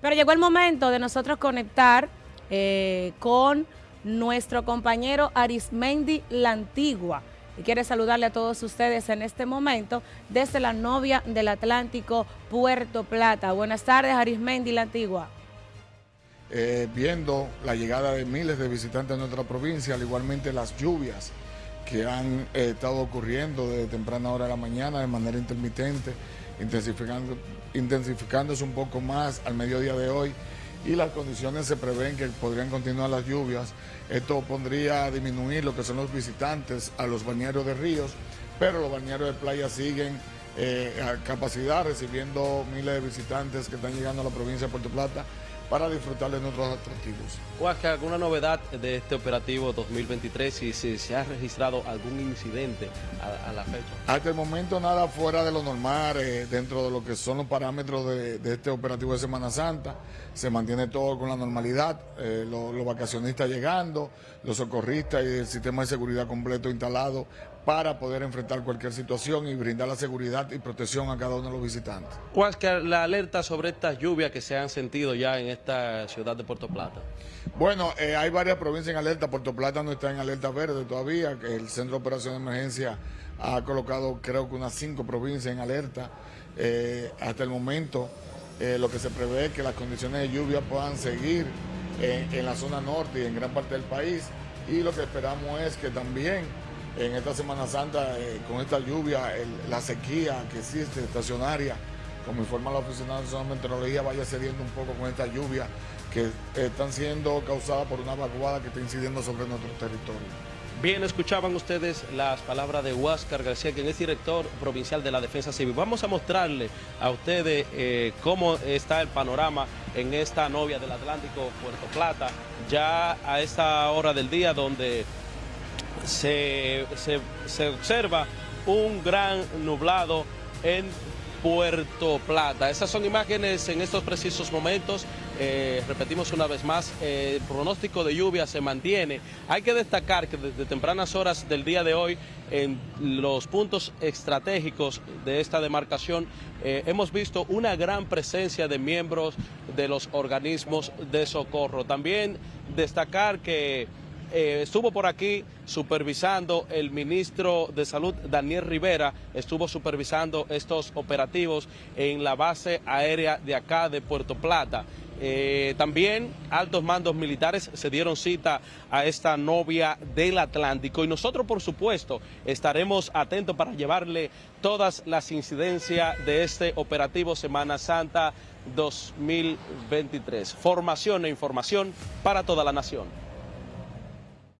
Pero llegó el momento de nosotros conectar eh, con nuestro compañero Arismendi La Antigua. Y quiere saludarle a todos ustedes en este momento desde la novia del Atlántico, Puerto Plata. Buenas tardes, Arismendi La Antigua. Eh, viendo la llegada de miles de visitantes a nuestra provincia, al igualmente las lluvias que han eh, estado ocurriendo desde temprana hora de la mañana de manera intermitente, intensificando, intensificándose un poco más al mediodía de hoy y las condiciones se prevén que podrían continuar las lluvias. Esto pondría a disminuir lo que son los visitantes a los bañeros de ríos, pero los bañeros de playa siguen eh, a capacidad, recibiendo miles de visitantes que están llegando a la provincia de Puerto Plata para disfrutar de nuestros atractivos. que ¿alguna novedad de este operativo 2023 y si se ha registrado algún incidente a, la fecha? Hasta el momento nada fuera de lo normal, eh, dentro de lo que son los parámetros de, este operativo de Semana Santa, se mantiene todo con la normalidad, eh, los vacacionistas llegando, los socorristas y el sistema de seguridad completo instalado para poder enfrentar cualquier situación y brindar la seguridad y protección a cada uno de los visitantes. ¿Cuál es la alerta sobre estas lluvias que se han sentido ya en esta ciudad de Puerto Plata? Bueno, eh, hay varias provincias en alerta, Puerto Plata no está en alerta verde todavía, el Centro de Operación de Emergencia ha colocado creo que unas cinco provincias en alerta. Eh, hasta el momento eh, lo que se prevé es que las condiciones de lluvia puedan seguir en la zona norte y en gran parte del país y lo que esperamos es que también en esta Semana Santa, eh, con esta lluvia, la sequía que existe estacionaria, como informa la Oficina Nacional de Meteorología, vaya cediendo un poco con esta lluvia que están siendo causadas por una vaguada que está incidiendo sobre nuestro territorio. Bien, escuchaban ustedes las palabras de Huáscar García, quien es director provincial de la Defensa Civil. Vamos a mostrarle a ustedes eh, cómo está el panorama en esta novia del Atlántico, Puerto Plata, ya a esta hora del día donde se, observa un gran nublado en Puerto Plata. Esas son imágenes en estos precisos momentos. Eh, repetimos una vez más, eh, el pronóstico de lluvia se mantiene. Hay que destacar que desde tempranas horas del día de hoy, en los puntos estratégicos de esta demarcación, eh, hemos visto una gran presencia de miembros de los organismos de socorro. También destacar que eh, estuvo por aquí supervisando el ministro de Salud, Daniel Rivera, estuvo supervisando estos operativos en la base aérea de acá de Puerto Plata. Eh, también altos mandos militares se dieron cita a esta novia del Atlántico y nosotros por supuesto estaremos atentos para llevarle todas las incidencias de este operativo Semana Santa 2023. Formación e información para toda la nación.